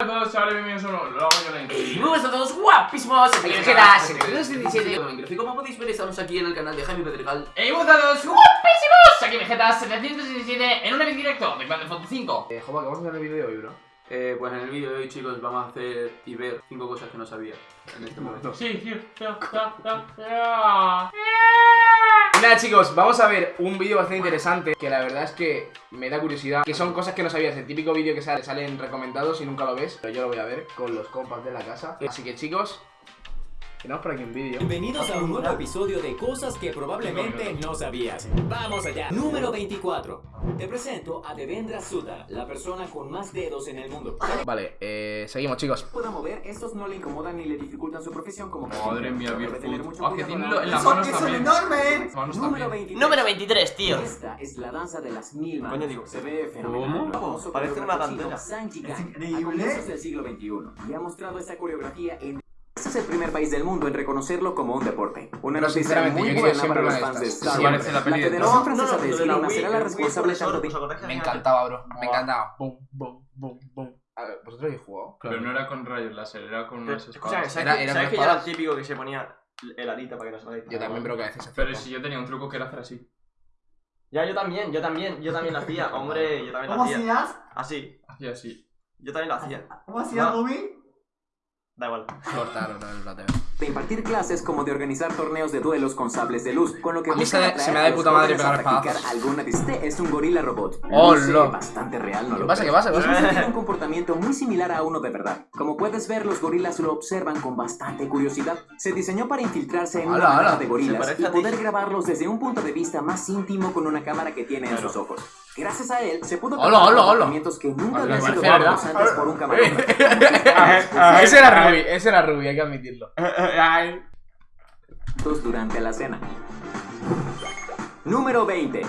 Hola a todos, chavales, bienvenidos a un nuevo vlog de. Y muy buenas a todos guapísimos, Aquí ¿qué está, tal? sí. 717 Y como podéis ver estamos aquí en el canal de Jaime Pedregal ¡Hey, buenas a todos, guapísimos! Aquí Vegeta717 en un evento directo de Grand Theft Auto 5. Eh, Joba, ¿qué vamos a hacer en el vídeo de hoy, bro? eh, Pues en el vídeo de hoy chicos vamos a hacer y ver 5 cosas que no sabía en este momento Sí, tío, tío, tío. Y nada, chicos, vamos a ver un vídeo bastante interesante que la verdad es que me da curiosidad. Que son cosas que no sabías. El típico vídeo que sale, salen recomendados y nunca lo ves. Pero yo lo voy a ver con los compas de la casa. Así que, chicos, tenemos por aquí un vídeo. Bienvenidos a un nuevo episodio de cosas que probablemente no sabías. Vamos allá. Número 24. Te presento a Devendra Sutta, la persona con más dedos en el mundo. Vale, eh, seguimos, chicos. pueda mover, estos no le incomodan ni le dificultan su profesión como Madre mía, mucho Ah, que tiene en las manos ¡Son- también. ¡Son enormes! Manos Número también. 23. Número 23, tío Esta es la danza de las mil manos. Coño, digo, se ve fenomenal. Famoso Parece una coreógrafo chino cantera. Zhang Jigan, Es A increíble. comienzos del siglo XXI. Y ha mostrado esta coreografía en... Es el primer país del mundo en reconocerlo como un deporte. Una Pero noticia sinceramente, muy buena para los fans de. Star Sí, Wars. parece la de Federación. Francesa de Esgrima será la responsable tanto de... Me encantaba, bro. Me encantaba. Boom, boom, boom, boom. A ver, ¿vosotros habéis jugado? Pero no era con rayos láser, era con unas espadas. ¿sabes, Era- que- eran ¿sabes que yo espadas. era el típico que se ponía el arita para que no se vaya Yo también, pero que a veces Pero si yo tenía un truco que era hacer así. Ya, yo también, yo también, yo también lo hacía, hombre, yo también lo ¿Cómo hacía. hacías? Así, Hacía así. yo también lo hacía. ¿Cómo hacías, No. Da igual. Cortaron el plateo. de impartir clases como de organizar torneos de duelos con sables de luz, con lo que A mí se atraer se me da de puta madre pegar espadazos. alguna Este es un gorila robot. Oh, lo. bastante real, ¿no ¿Qué lo pasa? ¿Qué pasa? ¿Qué pasa? Tiene un comportamiento muy similar a uno de verdad. Como puedes ver, los gorilas lo observan con bastante curiosidad. Se diseñó para infiltrarse en Ala, una ala. de gorilas y poder grabarlos desde un punto de vista más íntimo con una cámara que tiene en Claro. sus ojos. Gracias a él, se pudo Hola, captar hola, hola. comportamientos que nunca habían sido ¿verdad? antes por un camarógrafo. Ese era Ruby, ese era Ruby, hay que admitirlo. durante la cena. Número 20.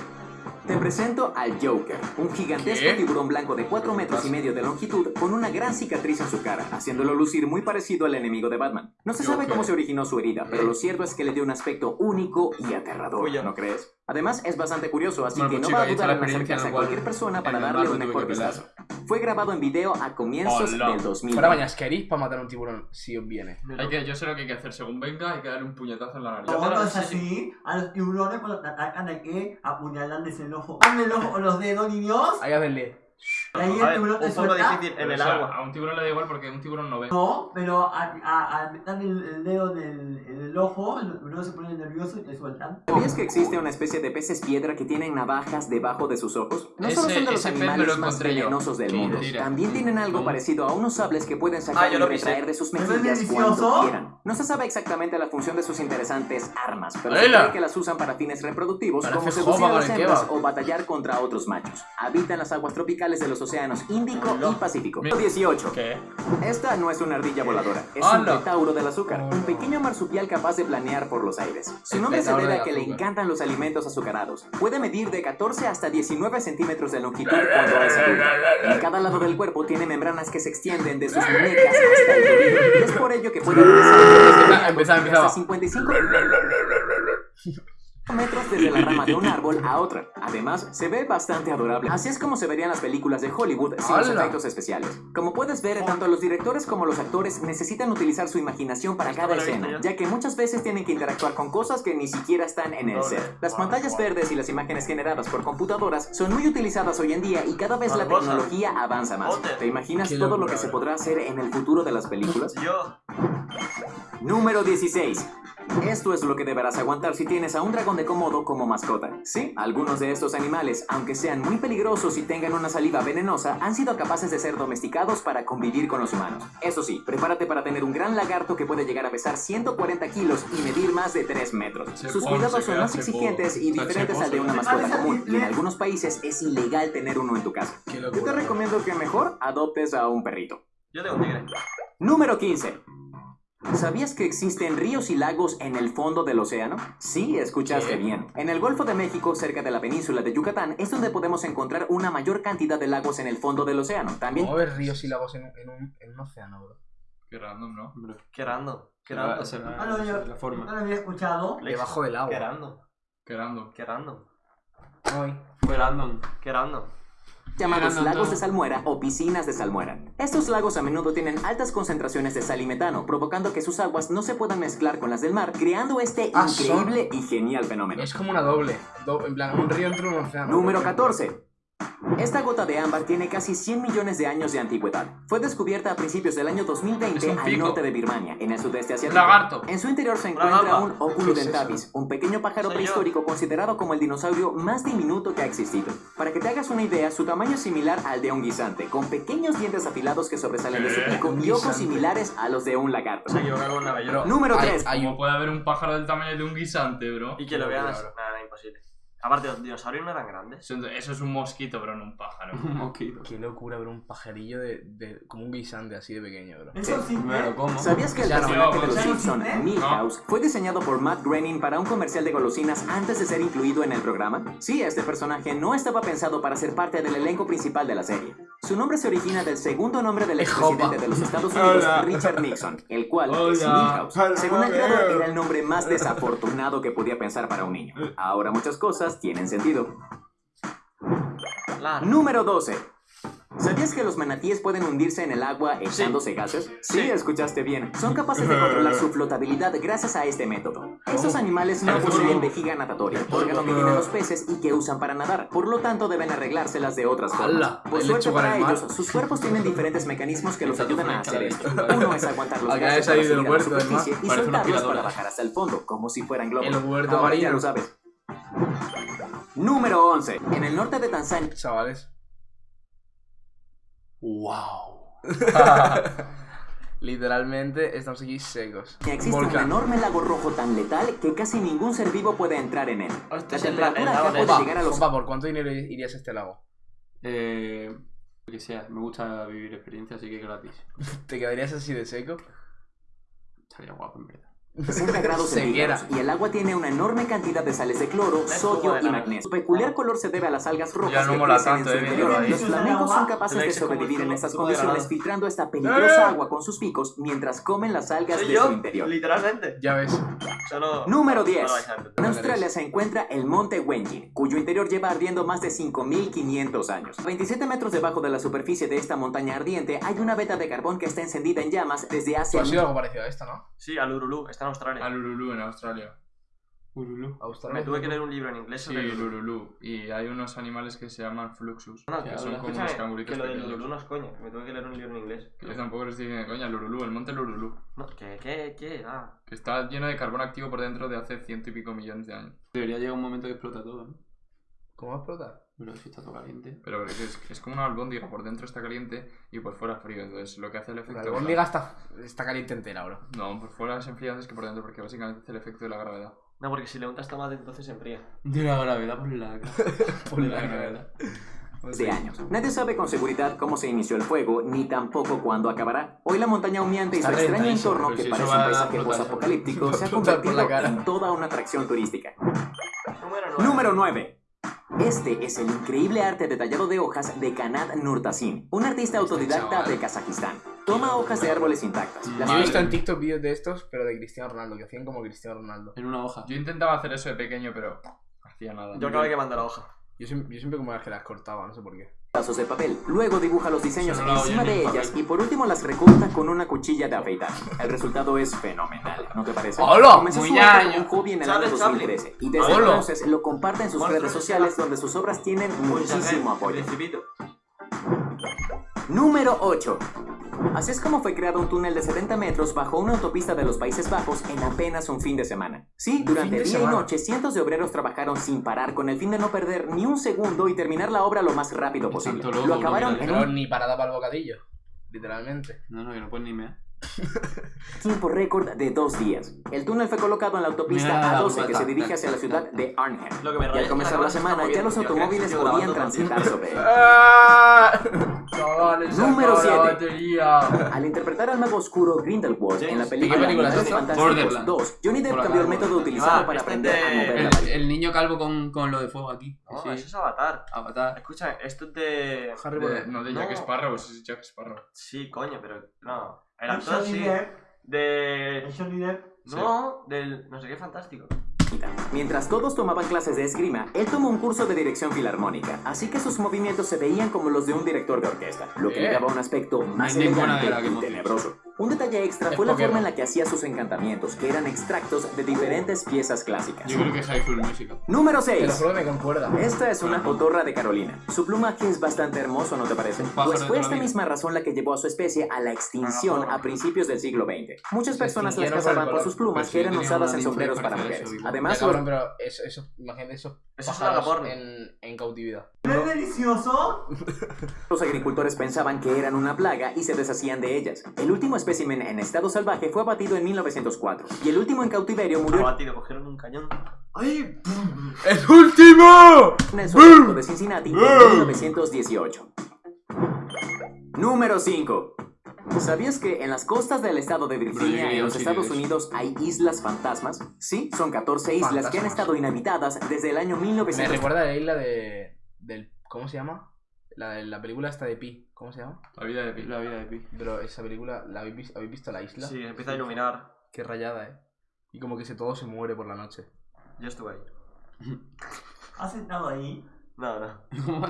Te presento al Joker, un gigantesco ¿Qué? tiburón blanco de 4 metros y medio de longitud con una gran cicatriz en su cara, haciéndolo lucir muy parecido al enemigo de Batman. No se sabe Joker. cómo se originó su herida, pero lo cierto es que le dio un aspecto único y aterrador. ¿no crees? Además, es bastante curioso, así Bueno, que pues, no chico, va a dudar en acercarse a cualquier cual- persona para darle un mejor vistazo. Fue grabado en video a comienzos Hola. del 2000. Fuera bañas, queréis para matar a un tiburón si os viene. Hay que, yo sé lo que hay que hacer. Según venga, hay que darle un puñetazo en la nariz. No es así. A los tiburones cuando te atacan hay que apuñalarles el ojo. ¡Hazme el ojo con los dedos, niños! Hay que hacerle. Y ahí A el ver, tiburón te un poco suelta. difícil en el o sea, agua. A un tiburón le da igual porque un tiburón no ve. No, pero al meter el, el dedo en el, en el ojo, el tiburón se pone nervioso y te sueltan. ¿Sabías que existe una especie de peces piedra que tienen navajas debajo de sus ojos? No solo Ese- son de los me lo animales más venenosos del mundo, mentira. también tienen algo ¿Cómo? parecido a unos sables que pueden sacar Ah, y retraer de sus ¿No es mejillas delicioso? cuando quieran. No se sabe exactamente la función de sus interesantes armas, pero se cree que las usan para fines reproductivos Parece como seducir a las hembras o batallar contra otros machos. Habitan las aguas tropicales de los océanos Índico y Pacífico. Mi- 18. ¿Qué? Esta no es una ardilla voladora, es un ¡Hala! petauro del azúcar, un pequeño marsupial capaz de planear por los aires. Su nombre se debe a que le encantan los alimentos azucarados. Puede medir de 14 hasta 19 centímetros de longitud cuando es adulto. En cada lado del cuerpo tiene membranas que se extienden de sus muñecas hasta el tobillo. Es por ello que puede empezaba. hasta 55 metros desde la rama de un árbol a otra. Además, se ve bastante adorable. Así es como se verían las películas de Hollywood sin los efectos especiales. Como puedes ver, tanto los directores como los actores necesitan utilizar su imaginación para cada escena, ya que muchas veces tienen que interactuar con cosas que ni siquiera están en el set. Las pantallas verdes y las imágenes generadas por computadoras son muy utilizadas hoy en día y cada vez la tecnología avanza más. ¿Te imaginas todo lo que se podrá hacer en el futuro de las películas? Yo. Número 16. Esto es lo que deberás aguantar si tienes a un dragón de Komodo como mascota. Sí, algunos de estos animales, aunque sean muy peligrosos y tengan una saliva venenosa, han sido capaces de ser domesticados para convivir con los humanos. Eso sí, prepárate para tener un gran lagarto que puede llegar a pesar 140 kilos y medir más de 3 metros. Se Sus cuidados son más exigentes y diferentes al de una mascota común, y en algunos países es ilegal tener uno en tu casa. Yo te recomiendo que mejor adoptes a un perrito. Yo tengo un tigre. Número 15. ¿Sabías que existen ríos y lagos en el fondo del océano? Sí, escuchaste ¿Qué? bien. En el Golfo de México, cerca de la península de Yucatán, es donde podemos encontrar una mayor cantidad de lagos en el fondo del océano. También ¿Cómo ver ríos y lagos en, un- en un, en un océano, bro? Qué random, ¿no? Qué random. Qué random. será- Ah, no, yo será la no forma. lo había escuchado. Debajo del Qué agua. random. Qué random. Qué random. Qué random. Qué random. Llamados lagos de salmuera o piscinas de salmuera. Estos lagos a menudo tienen altas concentraciones de sal y metano, provocando que sus aguas no se puedan mezclar con las del mar, creando este Ah, son- increíble y genial fenómeno. Es como una doble. do- en plan, un río entre un océano. Número 14. Esta gota de ámbar tiene casi 100 millones de años de antigüedad. Fue descubierta a principios del año 2020 Es un al norte de Birmania, en el sudeste asiático. Lagarto. En su interior se encuentra un ¿Qué Oculudentavis, es un pequeño pájaro prehistórico considerado como el dinosaurio más diminuto que ha existido. Para que te hagas una idea, su tamaño es similar al de un guisante, con pequeños dientes afilados que sobresalen de su ¿Qué? pico y ojos similares a los de un lagarto. Se. Número Hay- 3. hay ¿Cómo un- puede haber un pájaro del tamaño de un guisante, bro? Y que lo vean imposible. Aparte, los dinosaurios no eran grandes. Eso, es un mosquito, pero no un pájaro. Un mosquito. Qué locura ver un pajarillo de, de- como un guisante así de pequeño, bro. Eso sí, Me lo como. ¿Sabías que el personaje no, de los Simpson. Milhouse, fue diseñado por Matt Groening para un comercial de golosinas antes de ser incluido en el programa? Sí, este personaje no estaba pensado para ser parte del elenco principal de la serie. Su nombre se origina del segundo nombre del expresidente de los Estados Unidos, Hola. Richard Nixon, el cual es Hola. Milhouse. Según el creador, era el nombre más desafortunado que podía pensar para un niño. Ahora muchas cosas tienen sentido. Claro. Número 12. ¿Sabías que los manatíes pueden hundirse en el agua echándose gases? Sí, Sí. escuchaste bien. Son capaces de controlar su flotabilidad gracias a este método. Estos animales no poseen vejiga natatoria, órgano que tienen los peces y que usan para nadar. Por lo tanto, deben arreglárselas de otras formas. Por suerte para ellos, sus cuerpos tienen diferentes mecanismos que los ayudan a hacer esto. Uno es aguantar los gases para subir a la superficie y soltarlos para bajar hasta el fondo, como si fueran globos. Ahora ya lo sabes. Número 11. En el norte de Tanzania, Chavales. ¡Wow! Literalmente estamos aquí secos. Existe un enorme lago rojo tan letal que casi ningún ser vivo puede entrar en él. La es el, lago de... puede llegar a los opa, ¿por cuánto dinero irías a este lago? Eh, lo que sea, me gusta vivir experiencias, así que gratis. ¿Te quedarías así de seco? Estaría guapo, en verdad. 60 grados centígrados y el agua tiene una enorme cantidad de sales de cloro, sodio y magnesio. Su peculiar color se debe a las algas rojas Ya no que mola crecen en tanto, su eh, interior. Los flamencos son capaces de sobrevivir en estas condiciones filtrando esta peligrosa agua con sus picos mientras comen las algas de su interior. literalmente. Ya ves. Número no 10. lo vais a entender. En Australia se encuentra el monte Wenji, cuyo interior lleva ardiendo más de 5.500 años. A 27 metros debajo de la superficie de esta montaña ardiente hay una veta de carbón que está encendida en llamas desde hace has sido algo parecido a esto, ¿no? Sí, al Urulú, está en Australia. Al Uluru en Australia. Ululu. Australia. Me tuve que leer un libro en inglés Sí, sobre el el Ululú. Y hay unos animales que se llaman Fluxus. No, que que son como unos canguritos que lo del. Ululú no es coña. Me tuve que leer un libro en inglés. Que yo tampoco les dije coña, el Ululu, el monte Ululu. No, ¿qué, qué, qué? Ah. Que está lleno de carbón activo por dentro de hace ciento y pico millones de años. Debería llegar un momento que explota todo, ¿no? ¿Cómo va a explotar? Pero si está todo caliente. Pero es, es- como una albóndiga, por dentro está caliente y por fuera frío. Entonces lo que hace el La efecto. albóndiga está, está caliente entera, bro. No, por fuera es enfriado antes que por dentro, porque básicamente hace el efecto de la gravedad. No, porque si le untas tomate entonces se enfría. De la gravedad por la cara. Por la la gravedad. gravedad. de años. Nadie sabe con seguridad cómo se inició el fuego, ni tampoco cuándo acabará. Hoy la montaña humeante y su extraño entorno, que si parece un paisaje explotar. post-apocalíptico, se ha la convertido en toda una atracción turística. Número 9. Número 9. Este es el increíble arte detallado de hojas de Kanat Nurtasin, un artista autodidacta chaval. de Kazajistán. Toma hojas de árboles intactas. Las Yo he visto en. TikTok vídeos de estos, pero de Cristiano Ronaldo, que hacían como Cristiano Ronaldo. En una hoja. Yo intentaba hacer eso de pequeño, pero no hacía nada. Yo acabé quemando la hoja. Yo siempre, yo siempre como las que las cortaba, no sé por qué. Pedazos de papel. Luego dibuja los diseños no encima de en ellas papel. y por último las recorta con una cuchilla de afeitar. El resultado es fenomenal, ¿no te parece? ¡Hola! Comenzó su un hobby en el año Charles Chaplin. 2013 y desde entonces lo comparte en sus redes de sociales donde sus obras tienen muchísimo apoyo. Número 8. Así es como fue creado un túnel de 70 metros bajo una autopista de los Países Bajos en apenas un fin de semana. Sí, durante día y noche cientos de obreros trabajaron sin parar con el fin de no perder ni un segundo y terminar la obra lo más rápido posible. tanto Lo acabaron bro, en un ni parada para el bocadillo. Literalmente. No, no, que no puedes ni mear. Tiempo récord de dos días. El túnel fue colocado en la autopista Mira, A12 que puta. se dirige hacia la ciudad de Arnhem. Lo que me Y al comenzar que la semana ya los automóviles que podían transitar sobre él. Número acabó la siete. batería. Al interpretar al mago oscuro Grindelwald en la película ¿qué película es Animales? Fantásticos Borderlands. 2, Johnny Depp cambió el método utilizado Ah, para este aprender a mover El, niño calvo con, con lo de fuego aquí. No, Sí. eso es Avatar. Avatar. Escucha, esto es de... Harry Potter. no de Jack No. Sparrow, es Jack Sparrow. Sí, coño, pero no. El actor sí. De... Johnny Depp, No, del... No sé qué fantástico. Mientras todos tomaban clases de esgrima, él tomó un curso de dirección filarmónica, así que sus movimientos se veían como los de un director de orquesta, lo que le Bien. daba un aspecto más elegante y tenebroso. Un detalle extra Es fue la forma en la que hacía sus encantamientos, que eran extractos de diferentes piezas clásicas. Yo creo que High School Musical. Número Te lo 6. juro que me concuerda. Esta es una cotorra de Carolina. Su plumaje es bastante hermoso, ¿no te parece? Pues fue esta misma razón la que llevó a su especie a la extinción a principios del siglo XX. Muchas personas las cazaban por sus plumas Pero que eran usadas en sombreros para mujeres. Además, cabrón, pero eso, eso, imagínate eso. Eso es una en, en cautividad. ¿Es delicioso? los agricultores pensaban que eran una plaga y se deshacían de ellas. El último espécimen en estado salvaje fue abatido en 1904 y el último en cautiverio murió Abatido, cogieron un cañón. ¡Ay! ¡El último! en el zoológico de Cincinnati en 1918. Número 5. ¿Sabías que en las costas del estado de Virginia, en los Sí, Estados sí. Unidos, hay islas fantasmas? Sí, son 14 islas que han Fantasmas. estado inhabitadas desde el año Me 1900. recuerda a la isla de. Del, ¿Cómo se llama? La, la película esta de Pi. ¿Cómo se llama? La vida de Pi. La vida de Pi. Pero esa película, ¿la habéis, vis- ¿habéis visto la isla? Sí, empieza a iluminar. Qué rayada, eh. Y como que se todo se muere por la noche. Yo estuve ahí. ¿Has estado ahí? No, no.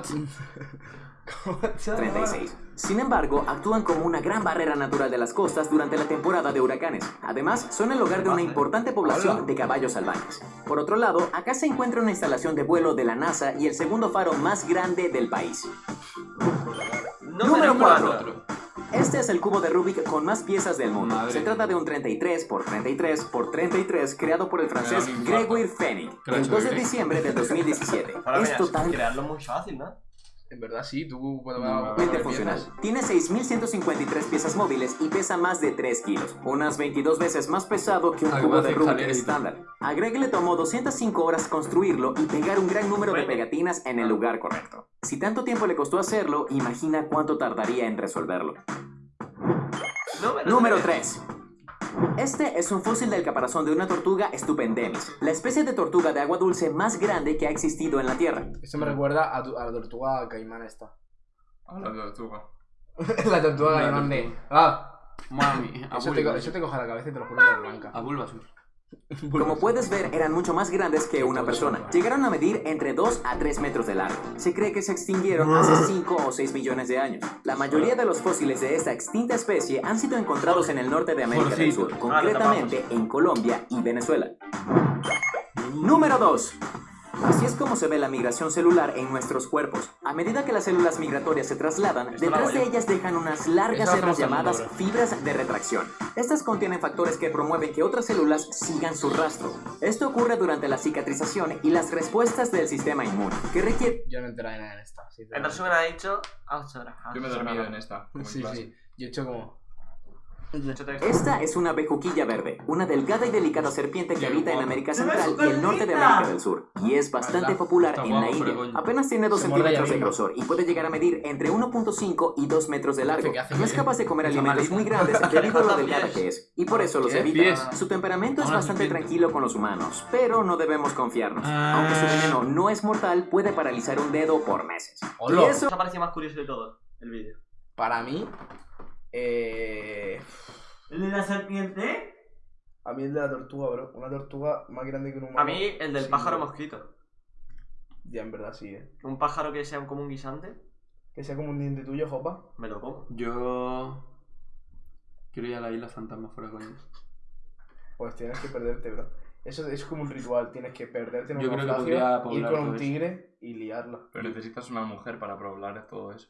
36. Sin embargo, actúan como una gran barrera natural de las costas durante la temporada de huracanes. Además, son el hogar de una importante población de caballos salvajes. Por otro lado, acá se encuentra una instalación de vuelo de la NASA y el segundo faro más grande del país. Número cuatro. Este es el cubo de Rubik con más piezas del mundo. Madre Se trata de un 33 por 33 por 33 creado por el francés. Gregoire Fenning el hecho 2 de diciembre del 2017. Ahora es total crearlo muy fácil, ¿no? En verdad sí, tú puedes No, funcional. Tiene 6.153 piezas móviles y pesa más de 3 kilos, unas 22 veces más pesado que un Además cubo de Rubik estándar. A Greg le tomó 205 horas construirlo y pegar un gran número de pegatinas en el lugar correcto. Si tanto tiempo le costó hacerlo, imagina cuánto tardaría en resolverlo. Número, Número tres. 3. Este es un fósil del caparazón de una tortuga stupendemis, la especie de tortuga de agua dulce más grande que ha existido en la Tierra. Esto me recuerda a, tu- a la tortuga caimán esta. De tortuga. la tortuga La caimán de. Ah, Mami, eso te, co- eso te coge la cabeza y te lo juro es blanca. A Bulbasaur. Como puedes ver, eran mucho más grandes que una persona. Llegaron a medir entre 2 a 3 metros de largo. Se cree que se extinguieron hace 5 o 6 millones de años. La mayoría de los fósiles de esta extinta especie han sido encontrados en el norte de América del Sur, concretamente en Colombia y Venezuela. Número 2. Así es como se ve la migración celular en nuestros cuerpos. A medida que las células migratorias se trasladan, detrás de ellas dejan unas largas mundo, llamadas fibras de retracción. Estas contienen factores que promueven que otras células sigan su rastro. Esto ocurre durante la cicatrización y las respuestas del sistema inmune, que requiere Yo no entré en nada en esta. sí, En resumen ha dicho... Yo me he dormido en esta. Sí, sí. Yo he hecho como. Esta es una bejuquilla verde, una delgada y delicada serpiente que habita en. América Central y el norte de. América del Sur, y es bastante popular en la India. Apenas tiene 2 Se muerde centímetros de grosor y puede llegar a medir entre 1.5 y 2 metros de largo. No es capaz de comer alimentos muy grandes debido a lo delgada que es, y por eso los evita. Su temperamento es bastante tranquilo con los humanos, pero no debemos confiarnos. Ah. Aunque su veneno no es mortal, puede paralizar un dedo por meses. Hola. Y eso parecido más curioso de todo el vídeo. Para mí. Eh. ¿El de la serpiente? A mí el de la tortuga, bro. Una tortuga más grande que un humano. A mí el del Sí, pájaro bro. mosquito. Ya, en verdad sí, eh. Un pájaro que sea como un guisante, Que sea como un diente tuyo, Jopa. me lo como. Yo. Quiero ir a la isla fantasma fuera coño. Pues tienes que perderte, bro. Eso es como un ritual. Tienes que perderte en un Yo creo que naufragio, podría ir con un eso. tigre y liarla. Pero necesitas una mujer para poblar todo eso.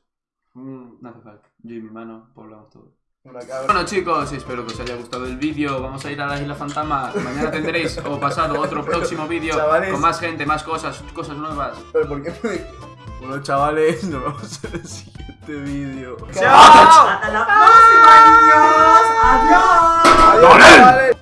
Mm, No hace falta. Yo y mi mano poblamos todo. Una cabra. Bueno chicos, espero que os haya gustado el vídeo. Vamos a ir a la isla fantasma. Mañana tendréis o pasado otro próximo vídeo con más gente, más cosas, cosas nuevas. Pero ¿por qué. Bueno, chavales, nos vemos en el siguiente vídeo. ¡Chao! ¡Hasta la próxima, niños! ¡Adiós! ¡Adiós!